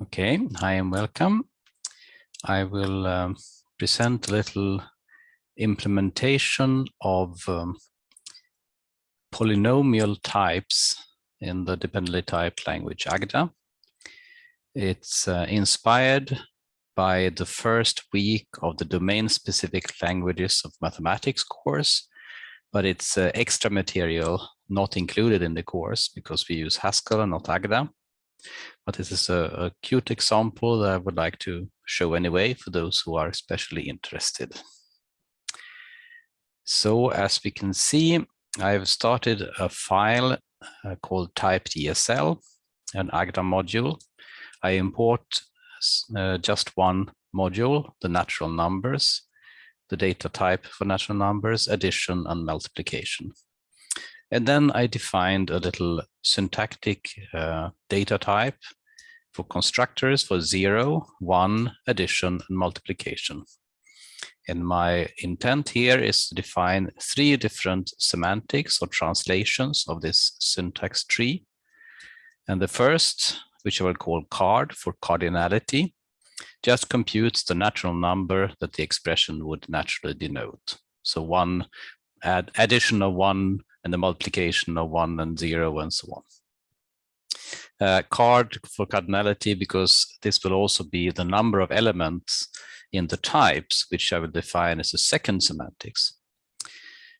Okay, hi and welcome. I will um, present a little implementation of um, polynomial types in the dependently typed language Agda. It's uh, inspired by the first week of the domain-specific languages of mathematics course, but it's uh, extra material not included in the course because we use Haskell and not Agda. But this is a, a cute example that I would like to show anyway for those who are especially interested. So as we can see, I've started a file uh, called typed.esl, an Agda module. I import uh, just one module, the natural numbers, the data type for natural numbers, addition and multiplication. And then I defined a little syntactic uh, data type for constructors for zero, one, addition, and multiplication. And my intent here is to define three different semantics or translations of this syntax tree. And the first, which I will call card for cardinality, just computes the natural number that the expression would naturally denote. So one add addition of one and the multiplication of one and zero and so on. Uh, card for cardinality because this will also be the number of elements in the types, which I will define as a second semantics.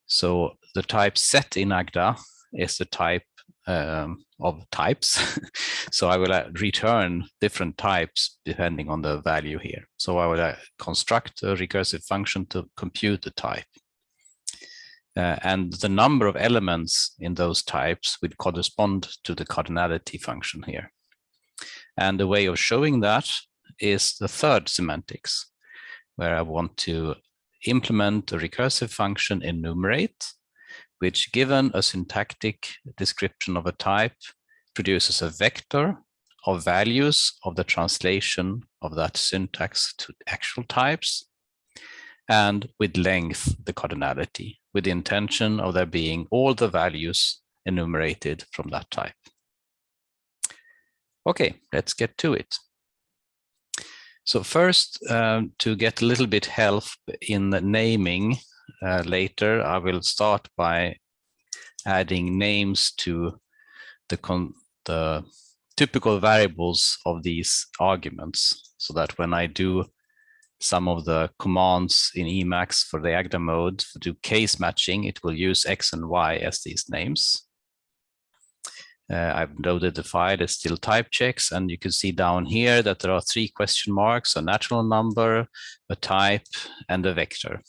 So the type set in Agda is the type um, of types. so I will uh, return different types depending on the value here. So I will uh, construct a recursive function to compute the type. Uh, and the number of elements in those types would correspond to the cardinality function here. And the way of showing that is the third semantics, where I want to implement a recursive function enumerate, which given a syntactic description of a type, produces a vector of values of the translation of that syntax to actual types, and with length, the cardinality with the intention of there being all the values enumerated from that type. Okay, let's get to it. So first, um, to get a little bit help in the naming uh, later, I will start by adding names to the, the typical variables of these arguments so that when I do some of the commands in Emacs for the Agda mode to do case matching, it will use X and Y as these names. Uh, I've loaded the file, it's still type checks, and you can see down here that there are three question marks, a natural number, a type, and a vector.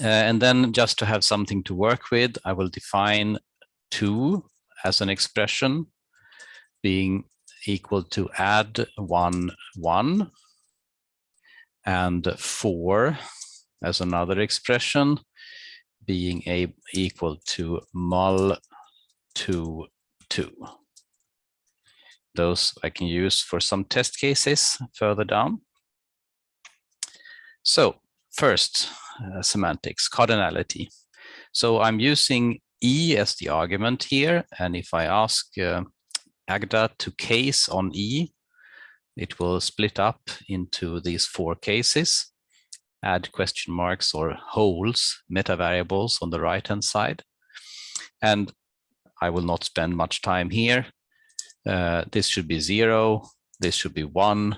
Uh, and then just to have something to work with, I will define two as an expression being equal to add one, one, and 4 as another expression being a equal to mul 2 2. Those I can use for some test cases further down. So first, uh, semantics, cardinality. So I'm using E as the argument here. And if I ask uh, Agda to case on E, it will split up into these four cases, add question marks or holes, meta variables on the right hand side. And I will not spend much time here. Uh, this should be zero, this should be one,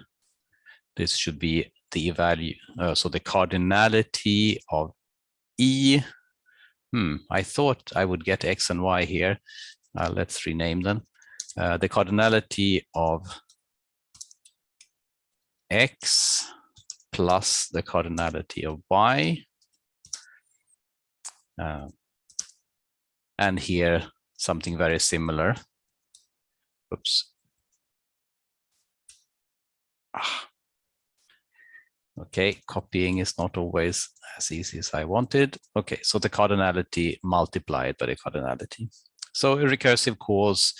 this should be the value, uh, so the cardinality of E. Hmm, I thought I would get X and Y here. Uh, let's rename them. Uh, the cardinality of x plus the cardinality of y. Uh, and here something very similar. Oops. Ah. Okay, copying is not always as easy as I wanted. Okay, so the cardinality multiplied by the cardinality. So a recursive calls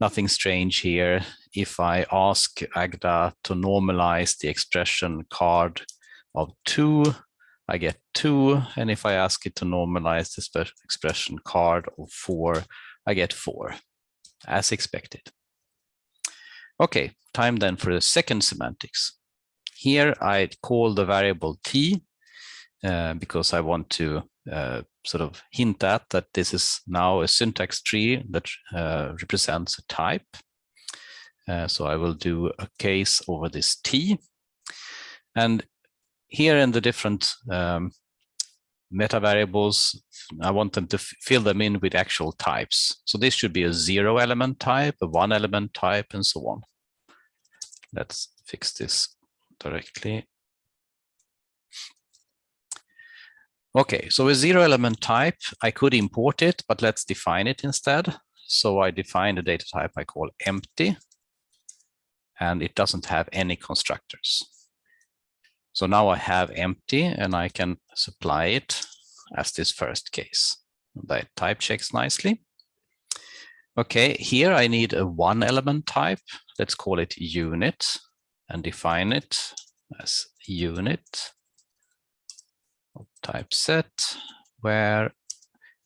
nothing strange here. If I ask Agda to normalize the expression card of two, I get two. And if I ask it to normalize the expression card of four, I get four, as expected. Okay, time then for the second semantics. Here I call the variable t uh, because I want to uh, sort of hint at that this is now a syntax tree that uh, represents a type. Uh, so I will do a case over this t. And here in the different um, meta variables, I want them to fill them in with actual types. So this should be a zero element type, a one element type, and so on. Let's fix this directly. Okay, so a zero element type, I could import it, but let's define it instead. So I define the data type I call empty, and it doesn't have any constructors. So now I have empty and I can supply it as this first case. That type checks nicely. Okay, here I need a one element type. Let's call it unit and define it as unit type set where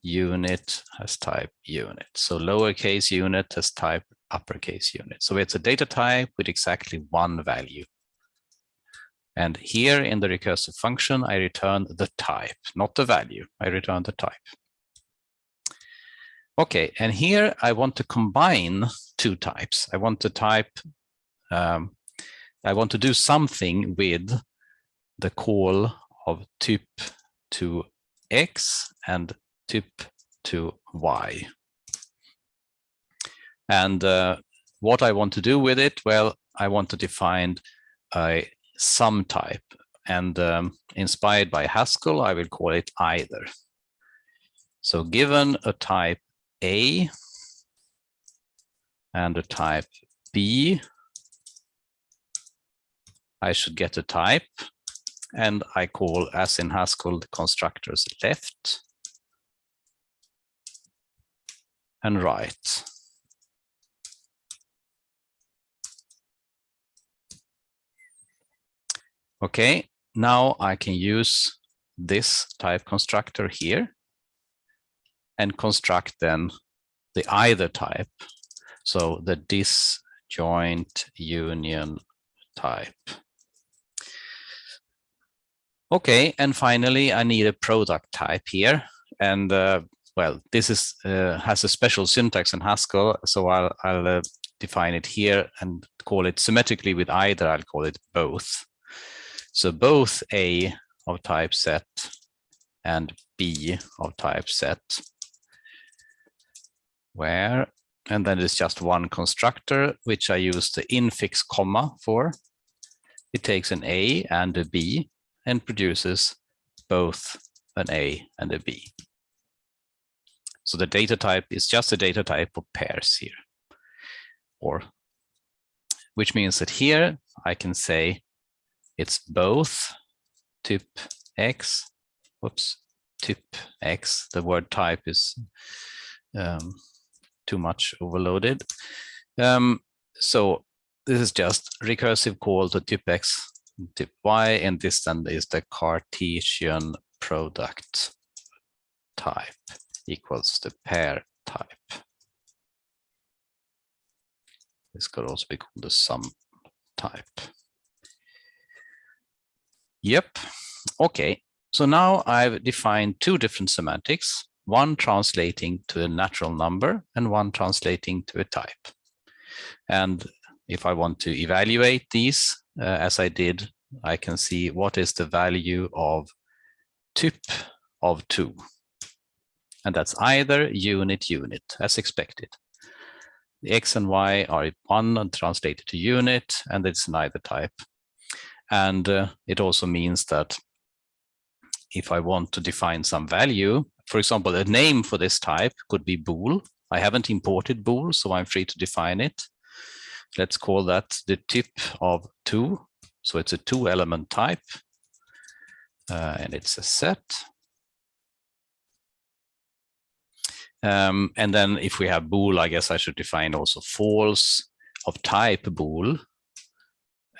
unit has type unit. So lowercase unit has type uppercase unit. So it's a data type with exactly one value. And here in the recursive function, I return the type, not the value. I return the type. Okay, and here I want to combine two types. I want to type, um, I want to do something with the call of typ to x and tip to y. And uh, what I want to do with it, well, I want to define a sum type. And um, inspired by Haskell, I will call it either. So given a type A and a type B, I should get a type and I call as in Haskell the constructors left and right. Okay, now I can use this type constructor here and construct then the either type. So the disjoint union type. Okay, and finally, I need a product type here. And uh, well, this is uh, has a special syntax in Haskell, so I'll, I'll uh, define it here and call it symmetrically with either, I'll call it both. So both A of type set and B of type set where, and then it's just one constructor, which I use the infix comma for. It takes an A and a B and produces both an A and a B. So the data type is just a data type of pairs here, or which means that here I can say it's both typ x, whoops, typ x, the word type is um, too much overloaded. Um, so this is just recursive call to typ x, typ y, and this then is the Cartesian product type equals the pair type. This could also be called the sum type. Yep. Okay. So now I've defined two different semantics, one translating to a natural number and one translating to a type. And if I want to evaluate these, uh, as I did, I can see what is the value of typ of two. And that's either unit unit as expected. The X and Y are one and translated to unit, and it's neither type. And uh, it also means that if I want to define some value, for example, a name for this type could be bool. I haven't imported bool, so I'm free to define it. Let's call that the tip of two. So it's a two element type uh, and it's a set. Um, and then if we have bool, I guess I should define also false of type bool.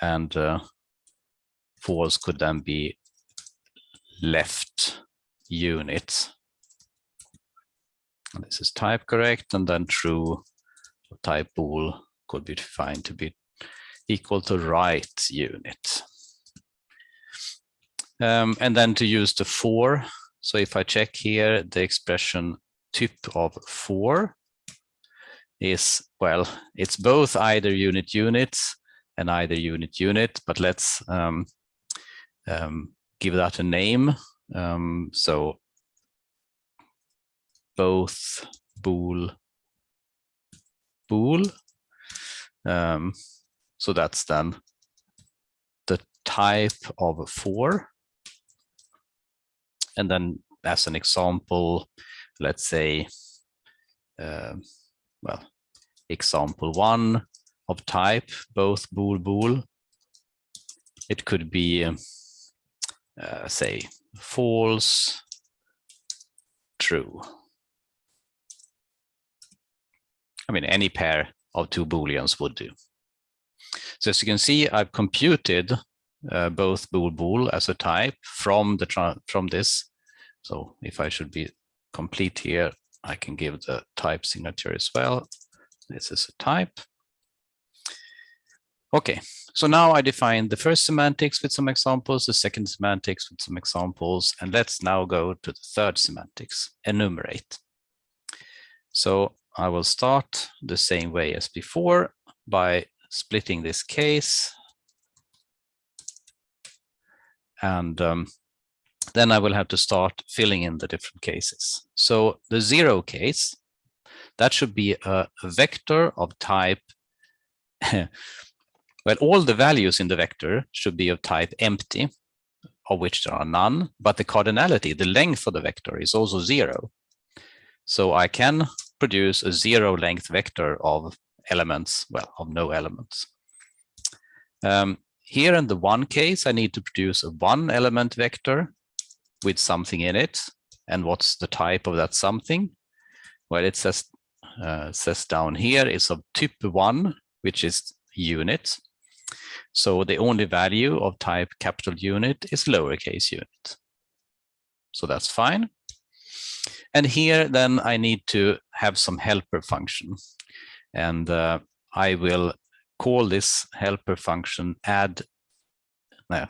And uh, false could then be left unit. This is type correct, and then true type bool could be defined to be equal to right unit. Um, and then to use the for, so if I check here, the expression typ of four is, well, it's both either unit units and either unit unit, but let's um, um, give that a name. Um, so both bool bool. Um, so that's then the type of four. And then as an example, let's say, uh, well, example one of type, both bool bool. It could be, uh, say, false, true. I mean, any pair of two booleans would do. So as you can see, I've computed uh, both bool bool as a type from the from this. So if I should be complete here, I can give the type signature as well. This is a type. Okay, so now I define the first semantics with some examples, the second semantics with some examples, and let's now go to the third semantics, enumerate. So I will start the same way as before by splitting this case. And um, then I will have to start filling in the different cases. So the zero case, that should be a vector of type, well, all the values in the vector should be of type empty, of which there are none, but the cardinality, the length of the vector is also zero. So I can produce a zero length vector of elements, well, of no elements. Um, here in the one case, I need to produce a one element vector with something in it. And what's the type of that something? Well, it says, uh, says down here is of type one, which is unit. So the only value of type capital unit is lowercase unit. So that's fine. And here then I need to have some helper function. And uh, I will call this helper function add uh,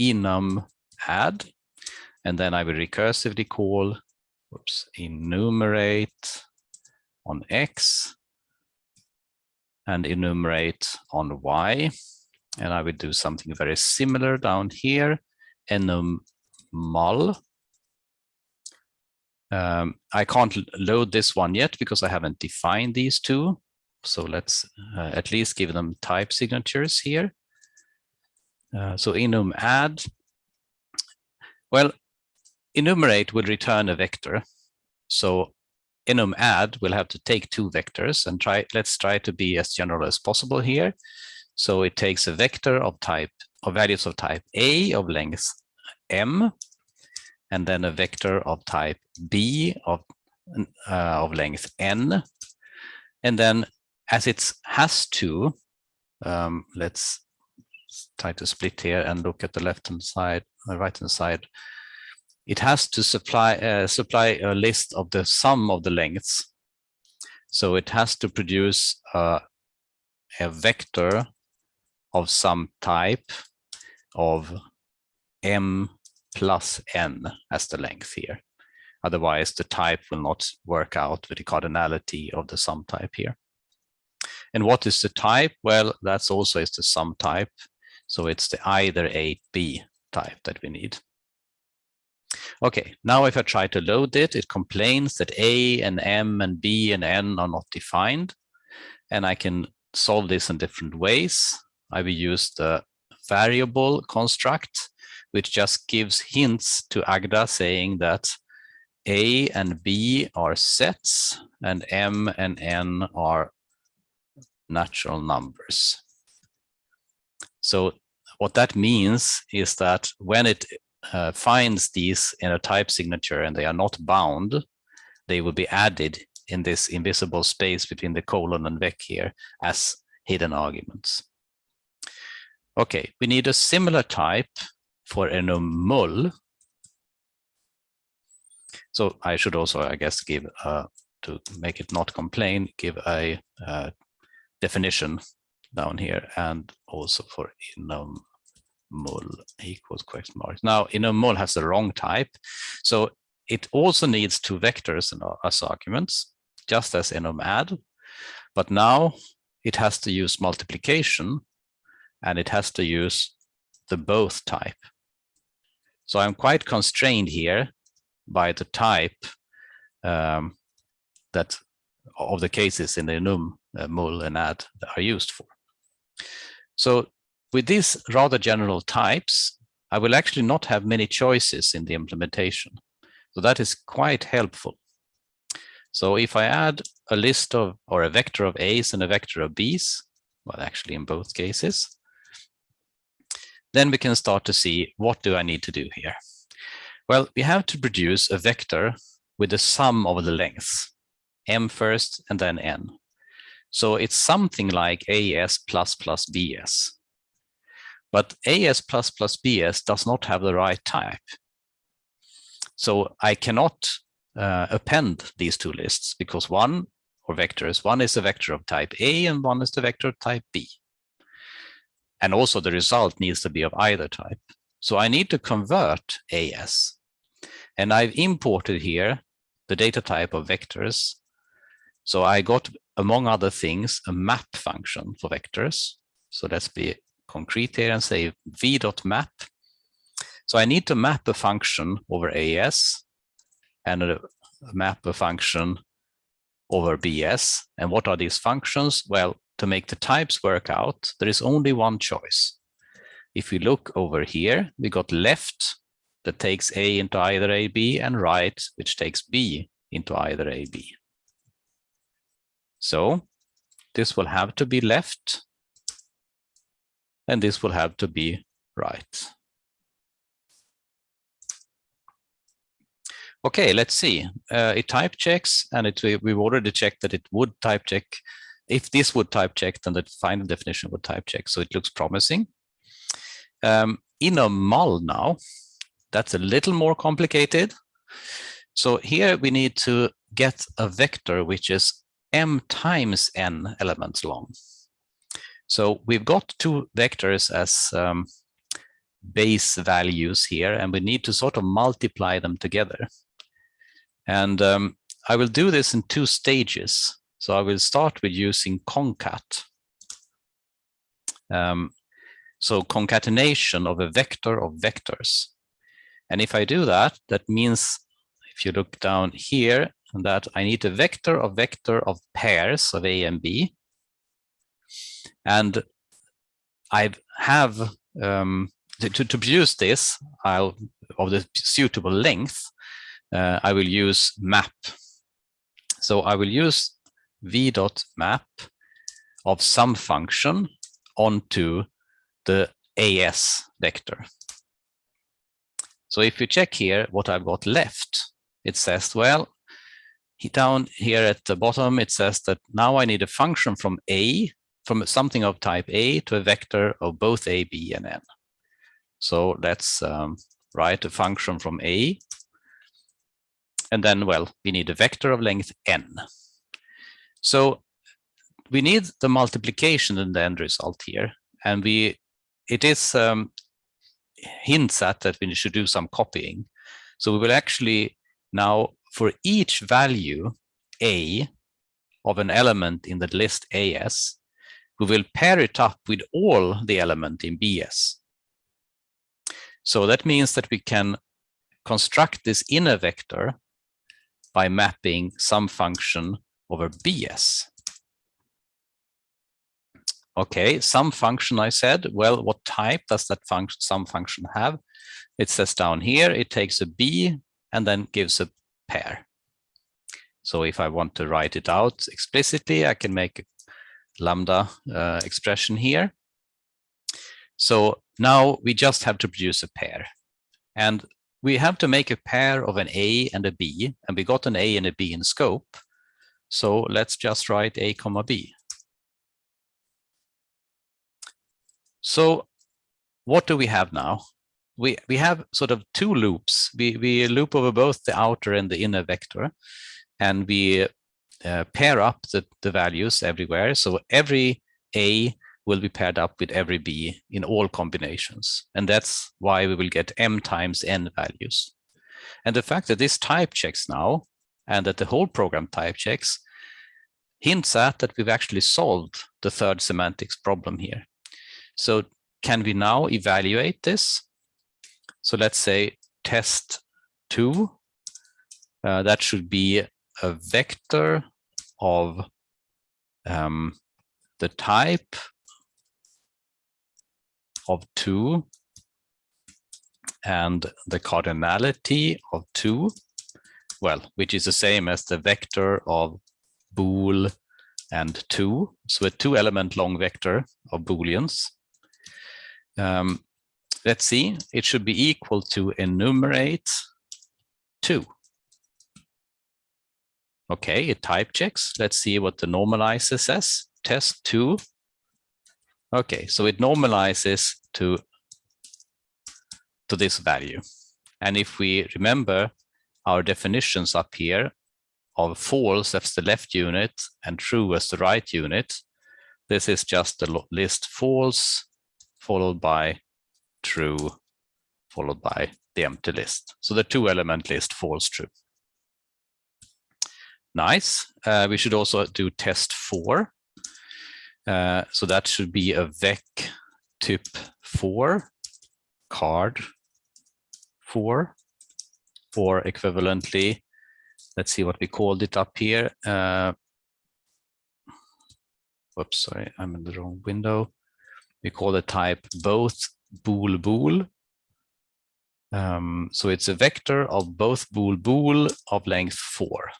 enum add. And then I will recursively call oops, enumerate on X and enumerate on Y. And I will do something very similar down here, enum mul um, I can't load this one yet because I haven't defined these two. So let's uh, at least give them type signatures here. Uh, so enum add. Well, enumerate will return a vector. So enum add will have to take two vectors and try. Let's try to be as general as possible here. So it takes a vector of type of values of type A of length m and then a vector of type b of, uh, of length n. And then as it has to, um, let's try to split here and look at the left-hand side, the right-hand side. It has to supply uh, supply a list of the sum of the lengths. So it has to produce uh, a vector of some type of m plus n as the length here. Otherwise, the type will not work out with the cardinality of the sum type here. And what is the type? Well, that's also is the sum type. So it's the either A, B type that we need. Okay, now if I try to load it, it complains that A and M and B and N are not defined. And I can solve this in different ways. I will use the variable construct which just gives hints to Agda saying that A and B are sets and M and N are natural numbers. So what that means is that when it uh, finds these in a type signature and they are not bound, they will be added in this invisible space between the colon and vec here as hidden arguments. Okay, we need a similar type for enum mul. So I should also, I guess, give uh, to make it not complain, give a uh, definition down here and also for enum mul equals question mark. Now enum mul has the wrong type. So it also needs two vectors as arguments, just as enum add. But now it has to use multiplication and it has to use the both type. So I'm quite constrained here by the type um, that of the cases in the enum, uh, mul, and add are used for. So with these rather general types, I will actually not have many choices in the implementation. So that is quite helpful. So if I add a list of or a vector of A's and a vector of B's, well, actually in both cases, then we can start to see what do I need to do here? Well, we have to produce a vector with the sum of the lengths, m first and then n. So it's something like AS plus plus BS. But AS plus plus BS does not have the right type. So I cannot uh, append these two lists because one or vectors, one is a vector of type A and one is the vector of type B. And also the result needs to be of either type. So I need to convert AS. And I've imported here the data type of vectors. So I got, among other things, a map function for vectors. So let's be concrete here and say v.map. So I need to map a function over AS and a, map a function over BS. And what are these functions? Well, to make the types work out, there is only one choice. If we look over here, we got left that takes A into either AB and right, which takes B into either AB. So this will have to be left and this will have to be right. Okay, let's see. Uh, it type checks and it, we've already checked that it would type check. If this would type check, then the final definition would type check. So it looks promising. Um, a mul now, that's a little more complicated. So here we need to get a vector which is m times n elements long. So we've got two vectors as um, base values here, and we need to sort of multiply them together. And um, I will do this in two stages. So I will start with using concat. Um, so concatenation of a vector of vectors. And if I do that, that means if you look down here, that I need a vector of vector of pairs of A and B. And I have um, to, to produce this I'll of the suitable length, uh, I will use map. So I will use v dot map of some function onto the AS vector. So if you check here what I've got left, it says, well, down here at the bottom, it says that now I need a function from A, from something of type A to a vector of both A, B, and N. So let's um, write a function from A. And then, well, we need a vector of length N. So we need the multiplication in the end result here. And we, it is um, hints at that we should do some copying. So we will actually now, for each value A of an element in the list AS, we will pair it up with all the element in BS. So that means that we can construct this inner vector by mapping some function over BS. Okay, some function I said, well, what type does that function, some function have? It says down here, it takes a B and then gives a pair. So if I want to write it out explicitly, I can make a lambda uh, expression here. So now we just have to produce a pair. And we have to make a pair of an A and a B, and we got an A and a B in scope. So let's just write A comma B. So what do we have now? We, we have sort of two loops. We, we loop over both the outer and the inner vector, and we uh, pair up the, the values everywhere. So every A will be paired up with every b in all combinations. And that's why we will get m times n values. And the fact that this type checks now and that the whole program type checks hints at that we've actually solved the third semantics problem here. So can we now evaluate this? So let's say test two, uh, that should be a vector of um, the type of two and the cardinality of two, well, which is the same as the vector of bool and two. So a two element long vector of booleans. Um, let's see, it should be equal to enumerate two. Okay, it type checks. Let's see what the normalizer says. Test two. Okay, so it normalizes to, to this value. And if we remember our definitions up here of false as the left unit and true as the right unit, this is just the list false followed by true followed by the empty list. So the two element list false true. Nice. Uh, we should also do test four. Uh, so that should be a vec typ four card four or equivalently, let's see what we called it up here. Uh, whoops, sorry, I'm in the wrong window. We call the type both bool bool. Um, so it's a vector of both bool bool of length four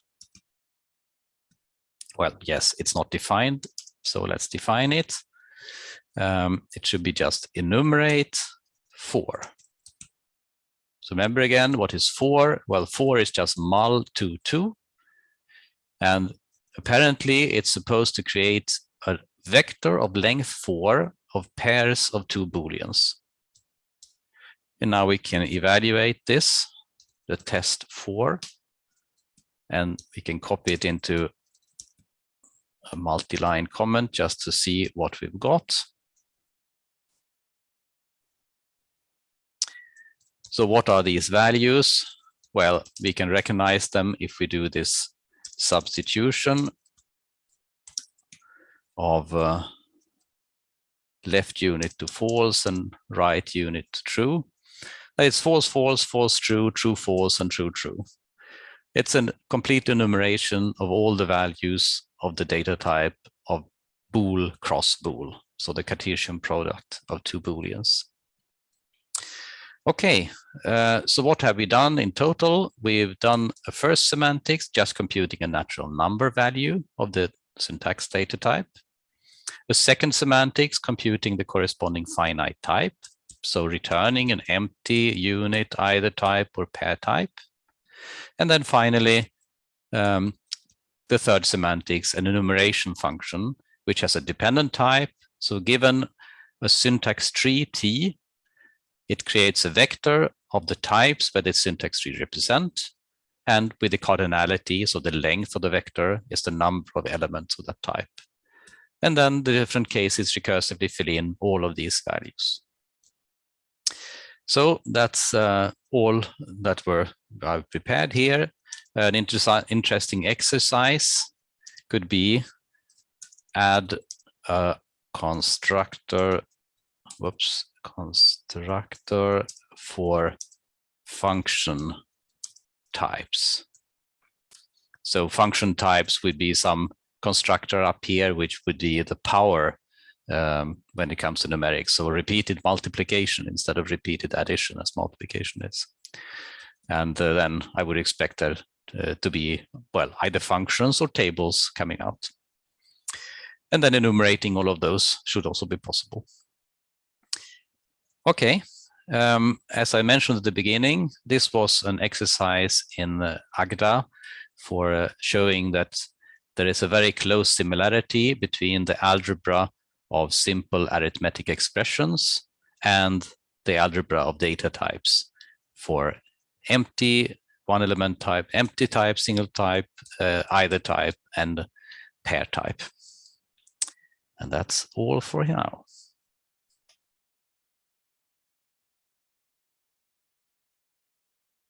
well, yes, it's not defined. So let's define it. Um, it should be just enumerate four. So remember again, what is four? Well, four is just mul two, two. And apparently it's supposed to create a vector of length four of pairs of two booleans. And now we can evaluate this, the test four, and we can copy it into a multi-line comment just to see what we've got. So what are these values? Well, we can recognize them if we do this substitution of uh, left unit to false and right unit to true. It's false, false, false, true, true, false, and true, true. It's a complete enumeration of all the values of the data type of bool cross bool, so the Cartesian product of two booleans. Okay, uh, so what have we done in total? We've done a first semantics, just computing a natural number value of the syntax data type. A second semantics, computing the corresponding finite type. So returning an empty unit, either type or pair type. And then finally, um, the third semantics, an enumeration function, which has a dependent type. So given a syntax tree T, it creates a vector of the types where the syntax tree represent. And with the cardinality, so the length of the vector is the number of elements of that type. And then the different cases recursively fill in all of these values. So that's uh, all that were I've prepared here. An inter interesting exercise could be add a constructor, whoops, constructor for function types. So function types would be some constructor up here, which would be the power um, when it comes to numerics. So repeated multiplication instead of repeated addition as multiplication is. And uh, then I would expect there uh, to be, well, either functions or tables coming out. And then enumerating all of those should also be possible. Okay, um, as I mentioned at the beginning, this was an exercise in uh, Agda for uh, showing that there is a very close similarity between the algebra of simple arithmetic expressions and the algebra of data types for empty one element type, empty type, single type, uh, either type, and pair type. And that's all for now.